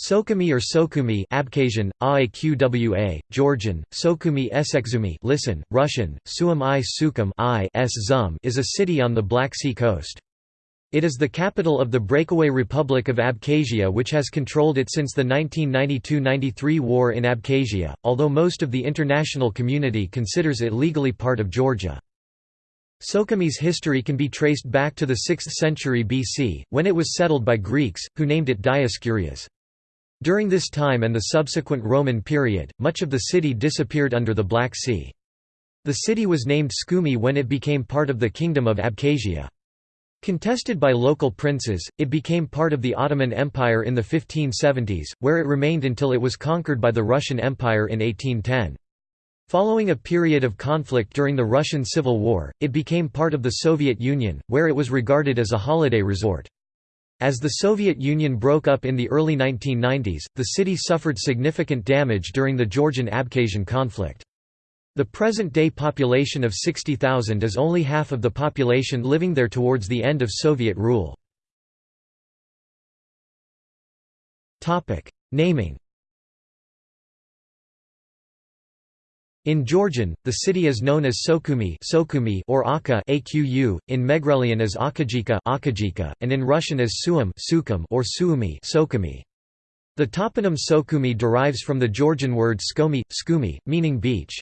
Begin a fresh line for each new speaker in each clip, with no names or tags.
Sukhumi or Sokhumi Abkhazian, Aaqwa, Georgian, Sokhumi Esexumi listen, Russian, Suum i Sukum I s Zum is a city on the Black Sea coast. It is the capital of the breakaway Republic of Abkhazia which has controlled it since the 1992–93 war in Abkhazia, although most of the international community considers it legally part of Georgia. Sukhumi's history can be traced back to the 6th century BC, when it was settled by Greeks, who named it Dioscurias. During this time and the subsequent Roman period, much of the city disappeared under the Black Sea. The city was named Tskhumi when it became part of the Kingdom of Abkhazia. Contested by local princes, it became part of the Ottoman Empire in the 1570s, where it remained until it was conquered by the Russian Empire in 1810. Following a period of conflict during the Russian Civil War, it became part of the Soviet Union, where it was regarded as a holiday resort. As the Soviet Union broke up in the early 1990s, the city suffered significant damage during the Georgian-Abkhazian conflict. The present-day population of 60,000 is only half of the population living there towards the end of Soviet rule. Naming In Georgian, the city is known as Sokhumi, or Aka Aqu, in Megrelian as Akajika, and in Russian as Suum or Suumi. The toponym Sokumi derives from the Georgian word skomi, skumi, meaning beach.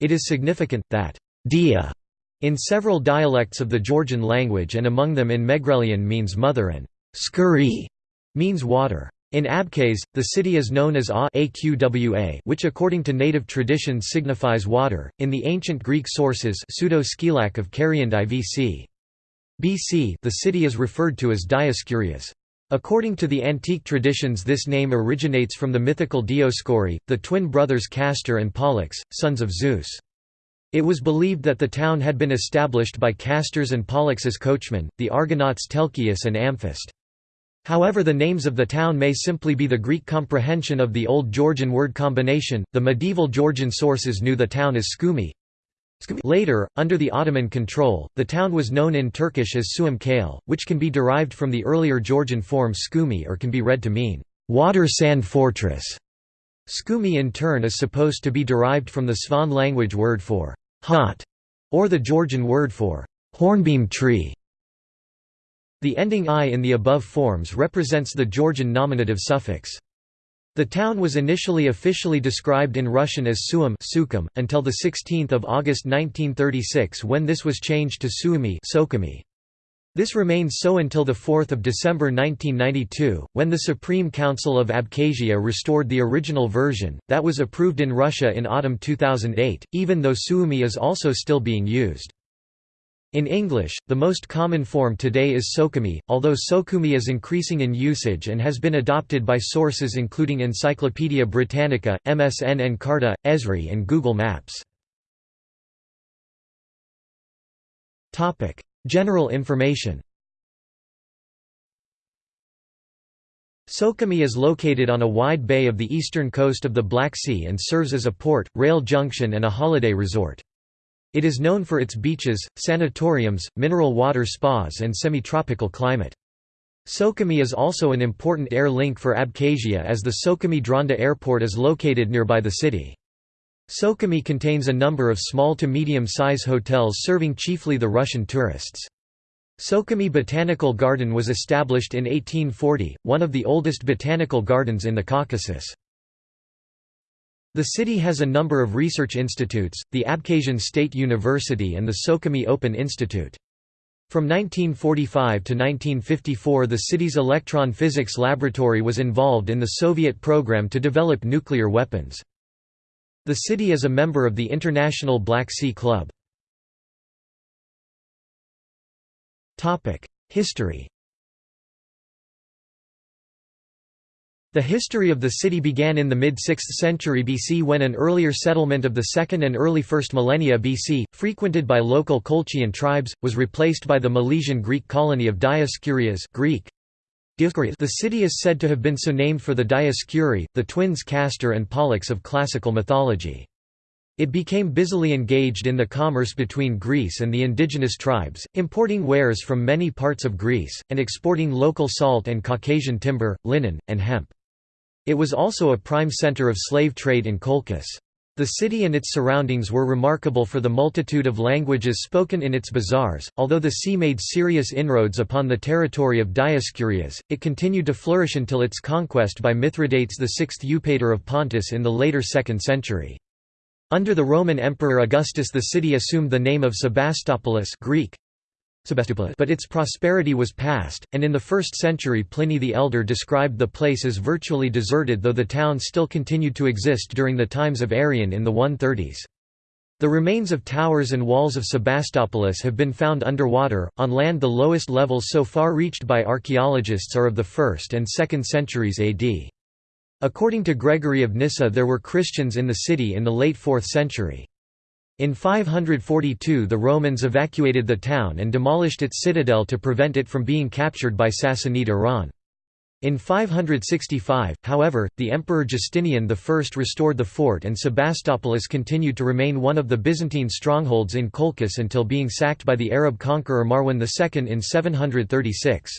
It is significant, that dia in several dialects of the Georgian language and among them in Megrelian means mother and skuri means water. In Abkhaz, the city is known as Aqwa which according to native tradition signifies water, in the ancient Greek sources pseudo-Scylax of Cariand. BC the city is referred to as Dioscurias. According to the antique traditions this name originates from the mythical Dioscuri, the twin brothers Castor and Pollux, sons of Zeus. It was believed that the town had been established by Castor's and Pollux's coachmen, the Argonauts Telchius and Amphist. However, the names of the town may simply be the Greek comprehension of the Old Georgian word combination. The medieval Georgian sources knew the town as Tskhumi. Later, under the Ottoman control, the town was known in Turkish as Suum Kale, which can be derived from the earlier Georgian form Tskhumi or can be read to mean water sand fortress. Tskhumi in turn is supposed to be derived from the Svan language word for hot, or the Georgian word for hornbeam tree. The ending i in the above forms represents the Georgian nominative suffix. The town was initially officially described in Russian as Suum Sukum, until 16 August 1936 when this was changed to Suumi Sokumi. This remained so until 4 December 1992, when the Supreme Council of Abkhazia restored the original version, that was approved in Russia in autumn 2008, even though Suumi is also still being used. In English, the most common form today is Sukhumi, although Sokhumi is increasing in usage and has been adopted by sources including Encyclopaedia Britannica, MSN Encarta, Esri and Google Maps. General information Sukhumi is located on a wide bay of the eastern coast of the Black Sea and serves as a port, rail junction and a holiday resort. It is known for its beaches, sanatoriums, mineral water spas and semi-tropical climate. Sukhumi is also an important air link for Abkhazia as the Sukhumi Dranda Airport is located nearby the city. Sukhumi contains a number of small to medium-size hotels serving chiefly the Russian tourists. Sukhumi Botanical Garden was established in 1840, one of the oldest botanical gardens in the Caucasus. The city has a number of research institutes, the Abkhazian State University and the Sukhumi Open Institute. From 1945 to 1954 the city's electron physics laboratory was involved in the Soviet program to develop nuclear weapons. The city is a member of the International Black Sea Club. History The history of the city began in the mid-6th century BC when an earlier settlement of the 2nd and early 1st millennia BC, frequented by local Colchian tribes, was replaced by the Milesian Greek colony of Dioscurias Greek. The city is said to have been so named for the Dioscuri, the twins Castor and Pollux of classical mythology. It became busily engaged in the commerce between Greece and the indigenous tribes, importing wares from many parts of Greece, and exporting local salt and Caucasian timber, linen, and hemp. It was also a prime center of slave trade in Colchis. The city and its surroundings were remarkable for the multitude of languages spoken in its bazaars. Although the sea made serious inroads upon the territory of Dioscurias, it continued to flourish until its conquest by Mithridates VI Eupator of Pontus in the later 2nd century. Under the Roman Emperor Augustus the city assumed the name of Sebastopolis Greek, but its prosperity was past, and in the 1st century Pliny the Elder described the place as virtually deserted though the town still continued to exist during the times of Arrian in the 130s. The remains of towers and walls of Sebastopolis have been found underwater, on land the lowest levels so far reached by archaeologists are of the 1st and 2nd centuries AD. According to Gregory of Nyssa there were Christians in the city in the late 4th century. In 542 the Romans evacuated the town and demolished its citadel to prevent it from being captured by Sassanid Iran. In 565, however, the Emperor Justinian I restored the fort and Sebastopolis continued to remain one of the Byzantine strongholds in Colchis until being sacked by the Arab conqueror Marwan II in 736.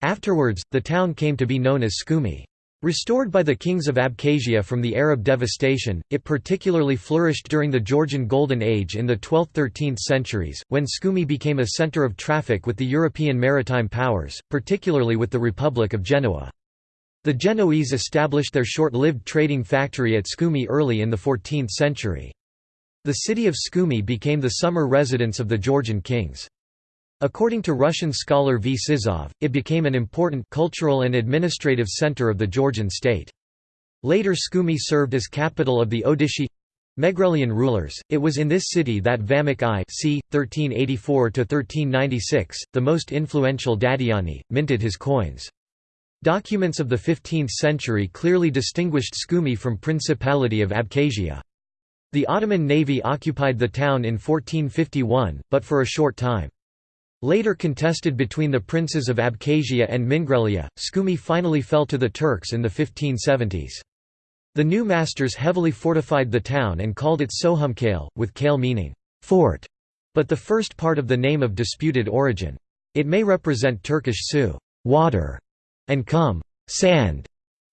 Afterwards, the town came to be known as Tskhumi. Restored by the kings of Abkhazia from the Arab devastation, it particularly flourished during the Georgian Golden Age in the 12th–13th centuries, when Tskhumi became a centre of traffic with the European maritime powers, particularly with the Republic of Genoa. The Genoese established their short-lived trading factory at Tskhumi early in the 14th century. The city of Tskhumi became the summer residence of the Georgian kings. According to Russian scholar V. Sizov, it became an important cultural and administrative center of the Georgian state. Later Tskhumi served as capital of the Odishi Megrelian rulers. It was in this city that Vamek I c. 1384–1396, the most influential Dadiani, minted his coins. Documents of the 15th century clearly distinguished Tskhumi from Principality of Abkhazia. The Ottoman navy occupied the town in 1451, but for a short time. Later contested between the princes of Abkhazia and Mingrelia, Tskhumi finally fell to the Turks in the 1570s. The new masters heavily fortified the town and called it Sohumkale, with kale meaning fort, but the first part of the name of disputed origin. It may represent Turkish su water, and kum sand,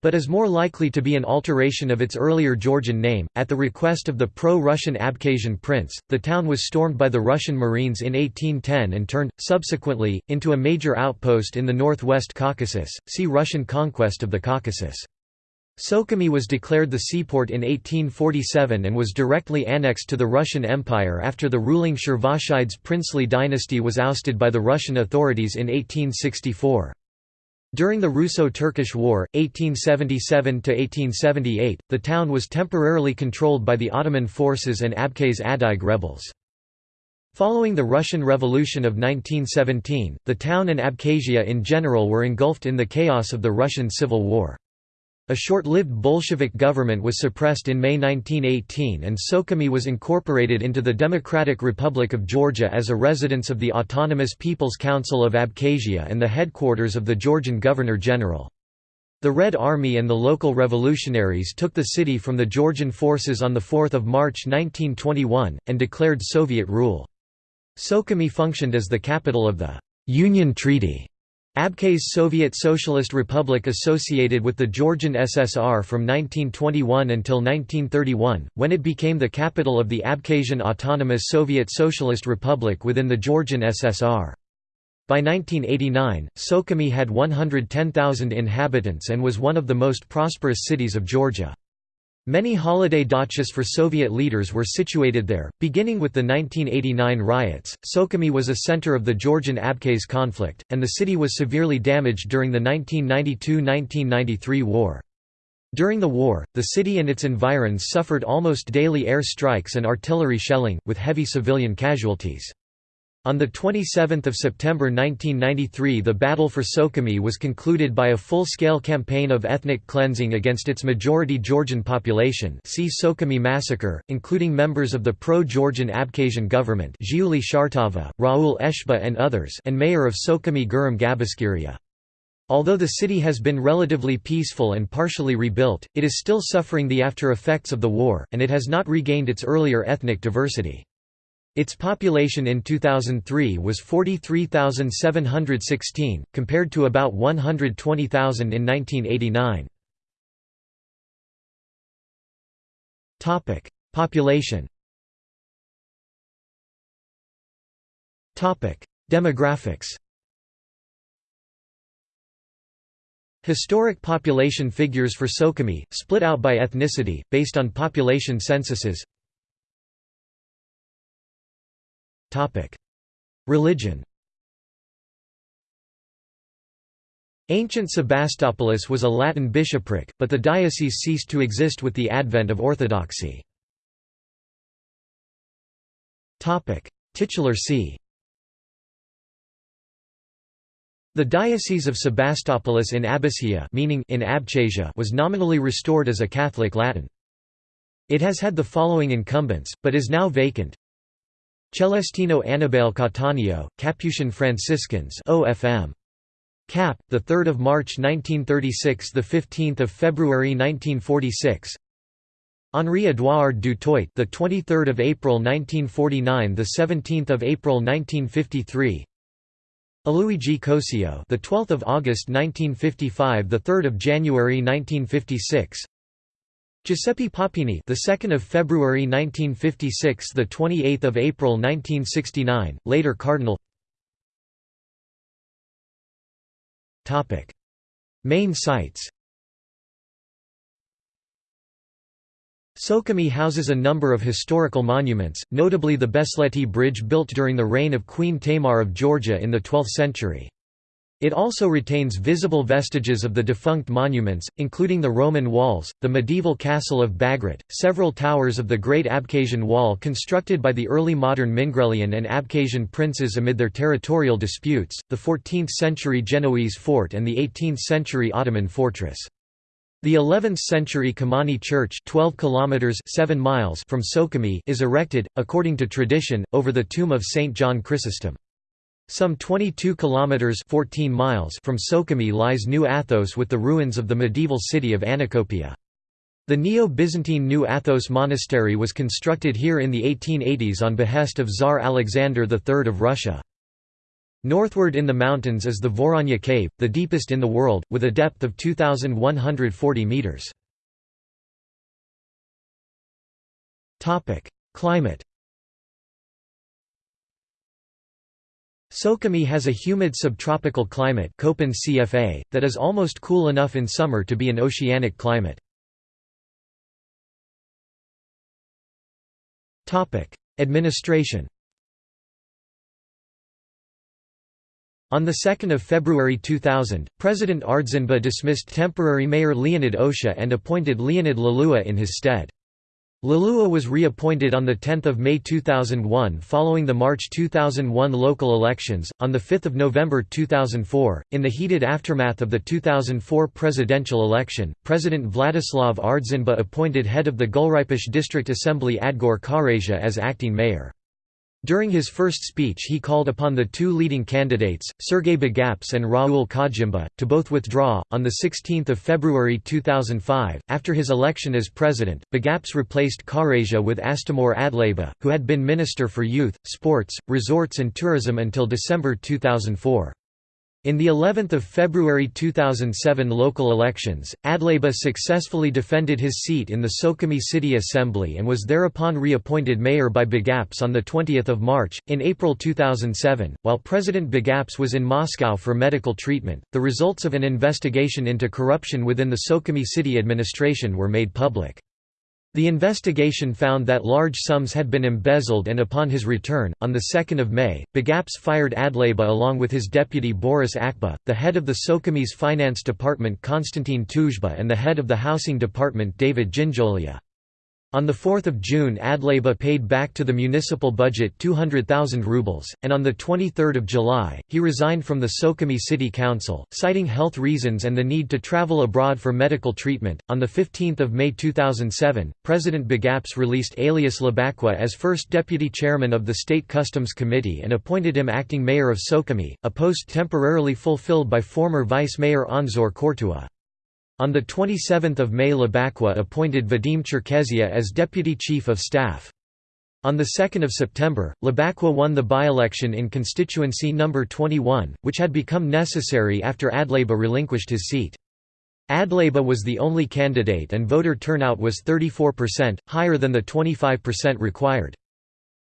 but is more likely to be an alteration of its earlier Georgian name. At the request of the pro Russian Abkhazian prince, the town was stormed by the Russian Marines in 1810 and turned, subsequently, into a major outpost in the northwest Caucasus. See Russian conquest of the Caucasus. Sukhumi was declared the seaport in 1847 and was directly annexed to the Russian Empire after the ruling Shervashidze princely dynasty was ousted by the Russian authorities in 1864. During the Russo-Turkish War, 1877–1878, the town was temporarily controlled by the Ottoman forces and Abkhaz Adyghe rebels. Following the Russian Revolution of 1917, the town and Abkhazia in general were engulfed in the chaos of the Russian Civil War. A short-lived Bolshevik government was suppressed in May 1918 and Sukhumi was incorporated into the Democratic Republic of Georgia as a residence of the Autonomous People's Council of Abkhazia and the headquarters of the Georgian Governor-General. The Red Army and the local revolutionaries took the city from the Georgian forces on 4 March 1921, and declared Soviet rule. Sukhumi functioned as the capital of the «Union Treaty» Abkhaz Soviet Socialist Republic associated with the Georgian SSR from 1921 until 1931, when it became the capital of the Abkhazian Autonomous Soviet Socialist Republic within the Georgian SSR. By 1989, Sukhumi had 110,000 inhabitants and was one of the most prosperous cities of Georgia. Many holiday dachas for Soviet leaders were situated there. Beginning with the 1989 riots, Sukhumi was a center of the Georgian Abkhaz conflict, and the city was severely damaged during the 1992–1993 war. During the war, the city and its environs suffered almost daily air strikes and artillery shelling, with heavy civilian casualties. On 27 September 1993 the battle for Sukhumi was concluded by a full-scale campaign of ethnic cleansing against its majority Georgian population see Sukhumi massacre, including members of the pro-Georgian Abkhazian government Zhiuli Shartava, Raul Eshba and others and mayor of Sukhumi Guram Gabiskiria. Although the city has been relatively peaceful and partially rebuilt, it is still suffering the after-effects of the war, and it has not regained its earlier ethnic diversity. Its population in 2003 was 43,716, compared to about 120,000 in 1989. Population Demographics Historic population figures for Sukhumi, split out by ethnicity, based on population censuses Religion Ancient Sebastopolis was a Latin bishopric, but the diocese ceased to exist with the advent of Orthodoxy. Titular see The Diocese of Sebastopolis in Abbasia meaning in Abchasia was nominally restored as a Catholic Latin. It has had the following incumbents, but is now vacant. Celestino Annibale Cattaneo, Capuchin Franciscans OFM. Cap, the 3rd of March 1936, the 15th of February 1946. Henri Edouard du Toit, the 23rd of April 1949, the 17th of April 1953. Aluigi Cosio, the 12th of August 1955, the 3rd of January 1956. Giuseppe Papini, the 2nd of February 1956, the 28th of April 1969, later Cardinal. Topic: Main sites. Sukhumi houses a number of historical monuments, notably the Besleti Bridge built during the reign of Queen Tamar of Georgia in the 12th century. It also retains visible vestiges of the defunct monuments, including the Roman walls, the medieval castle of Bagrat, several towers of the Great Abkhazian Wall constructed by the early modern Mingrelian and Abkhazian princes amid their territorial disputes, the 14th-century Genoese fort and the 18th-century Ottoman fortress. The 11th-century Kamani Church 12 kilometers 7 miles from Sukhumi is erected, according to tradition, over the tomb of Saint John Chrysostom. Some 22 kilometers 14 miles from Sukhumi lies New Athos with the ruins of the medieval city of Anacopia. The Neo-Byzantine New Athos monastery was constructed here in the 1880s on behest of Tsar Alexander III of Russia. Northward in the mountains is the Voronya Cave, the deepest in the world, with a depth of 2,140 metres. Climate Sukhumi has a humid subtropical climate Köppen CFA, that is almost cool enough in summer to be an oceanic climate. Administration On 2 February 2000, President Ardzinba dismissed temporary mayor Leonid Osha and appointed Leonid Lalua in his stead. Lalua was reappointed on 10 May 2001 following the March 2001 local elections. On 5 November 2004, in the heated aftermath of the 2004 presidential election, President Vladislav Ardzinba appointed head of the Gulripshi District Assembly Adgor Karasia as acting mayor. During his first speech he called upon the two leading candidates, Sergei Bagapsh and Raul Khajimba, to both withdraw. On 16 February 2005, after his election as president, Bagapsh replaced Karasia with Astamur Adleba, who had been Minister for Youth, Sports, Resorts and Tourism until December 2004. In the 11th of February 2007 local elections, Adleba successfully defended his seat in the Sukhumi City Assembly and was thereupon reappointed mayor by Bagapsh on 20 March. In April 2007, while President Bagapsh was in Moscow for medical treatment, the results of an investigation into corruption within the Sukhumi city administration were made public. The investigation found that large sums had been embezzled and upon his return, on 2 May, Bagapsh fired Adleba along with his deputy Boris Akba, the head of the Sukhumi's finance department Konstantin Tuzhba and the head of the housing department David Ginjolia. On 4 June Adleba paid back to the municipal budget 200,000 rubles, and on 23 July, he resigned from the Sukhumi City Council, citing health reasons and the need to travel abroad for medical treatment. On 15 May 2007, President Bagapsh released Alias Labakwa as first deputy chairman of the State Customs Committee and appointed him acting mayor of Sukhumi, a post temporarily fulfilled by former vice mayor Anzor Kortua. On 27 May Labakwa appointed Vadim Cherkezia as Deputy Chief of Staff. On 2 September, Labakwa won the by-election in constituency No. 21, which had become necessary after Adleba relinquished his seat. Adlaba was the only candidate and voter turnout was 34%, higher than the 25% required.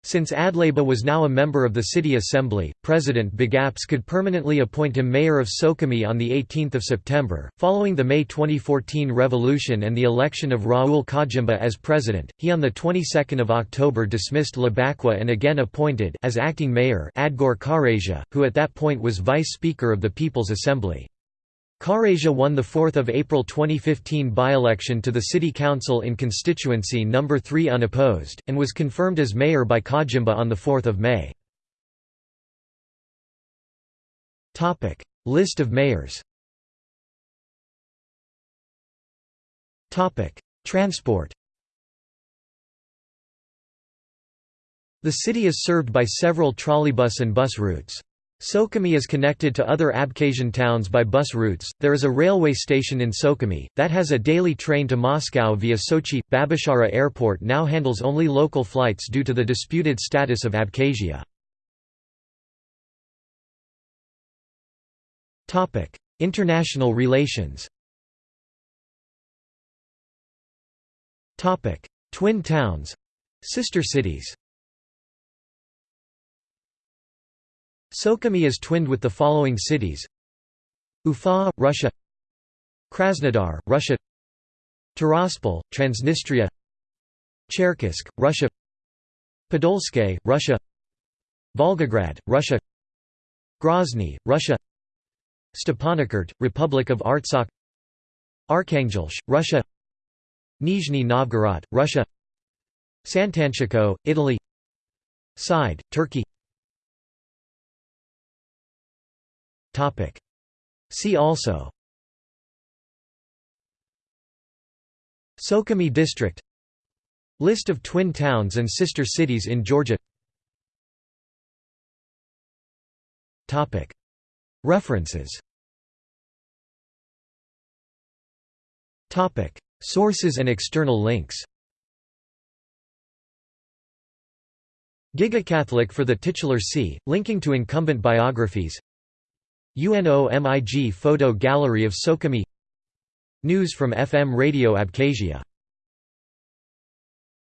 Since Adlaba was now a member of the city assembly, President Bagapsh could permanently appoint him mayor of Sukhumi on 18 September. Following the May 2014 revolution and the election of Raul Khajimba as president, he on the 22nd of October dismissed Labakwa and again appointed as acting mayor Adgor Karasia, who at that point was vice speaker of the People's Assembly. Karasia won the 4 April 2015 by-election to the City Council in constituency No. 3 unopposed, and was confirmed as mayor by Khajimba on 4 May. List of mayors Transport The city is served by several trolleybus and bus routes. Sukhumi is connected to other Abkhazian towns by bus routes. There is a railway station in Sukhumi that has a daily train to Moscow via Sochi. Babushara Airport now handles only local flights due to the disputed status of Abkhazia. Topic: International relations. Topic: Twin towns, sister cities. Sukhumi is twinned with the following cities. Ufa, Russia. Krasnodar, Russia. Tiraspol, Transnistria. Cherkessk, Russia. Podolsk, Russia. Volgograd, Russia. Grozny, Russia. Stepanakert, Republic of Artsakh. Arkhangelsk, Russia. Nizhny Novgorod, Russia. Sant'Antioco, Italy. Side, Turkey See also. Sukhumi district. List of twin towns and sister cities in Georgia. References. Sources and external links. Gigacatholic for the titular see, linking to incumbent biographies UNO MIG photo gallery of Sukhumi News from FM Radio Abkhazia